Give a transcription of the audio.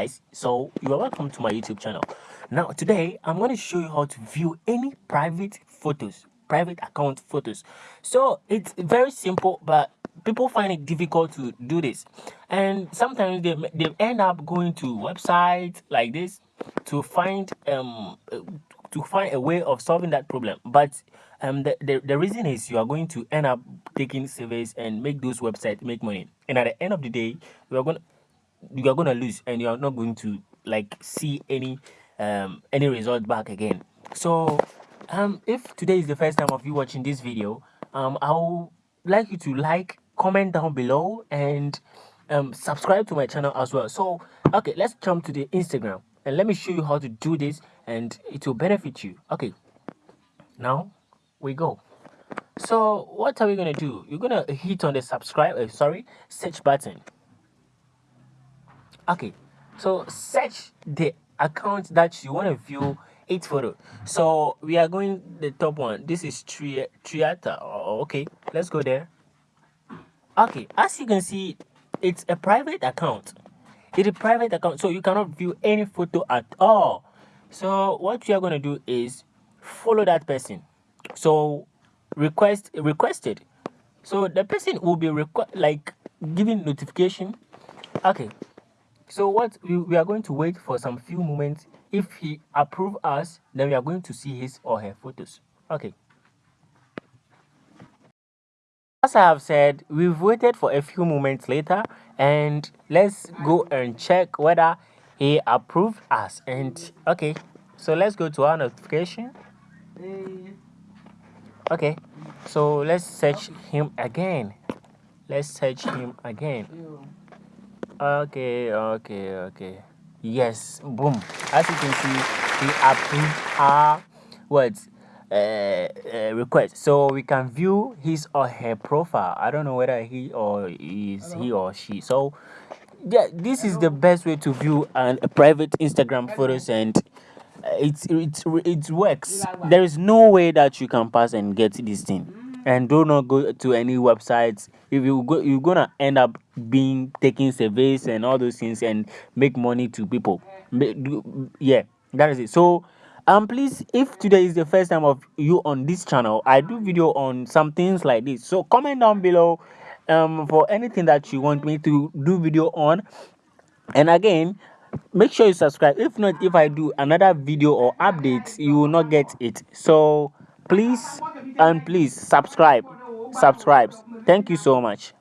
guys. So you are welcome to my youtube channel. Now today i'm going to show you how to view any private photos private account photos. So it's very simple but people find it difficult to do this. And sometimes they, they end up going to websites like this to find um to find a way of solving that problem. But um the, the, the reason is you are going to end up taking surveys and make those websites make money. And at the end of the day you are going to you are going to lose and you are not going to like see any um any result back again. So um if today is the first time of you watching this video um i would like you to like comment down below and um subscribe to my channel as well. So okay let's jump to the instagram and let me show you how to do this and it will benefit you. Okay now we go. So what are we gonna do? You're gonna hit on the subscribe uh, sorry search button okay so search the account that you want to view each photo so we are going the top one. This is tri triata. Oh, okay let's go there. Okay as you can see it's a private account. It's a private account so you cannot view any photo at all. So what you are going to do is follow that person. So request requested. So the person will be like giving notification. Okay so what we, we are going to wait for some few moments. If he approve us then we are going to see his or her photos. Okay. As i have said we've waited for a few moments later and let's go and check whether he approved us. And okay. So let's go to our notification. Okay. So let's search him again. Let's search him again okay okay okay. Yes boom. As you can see he approved our words uh, uh, request. So we can view his or her profile. I don't know whether he or is he or she. So yeah this is the best way to view an, a private instagram photos and uh, it's it's it works. There is no way that you can pass and get this thing and do not go to any websites. If you go you're gonna end up being taking surveys and all those things and make money to people. Yeah that is it. So um please if today is the first time of you on this channel i do video on some things like this. So comment down below um for anything that you want me to do video on. And again make sure you subscribe. If not if i do another video or updates you will not get it. So please and please subscribe. Subscribe thank you so much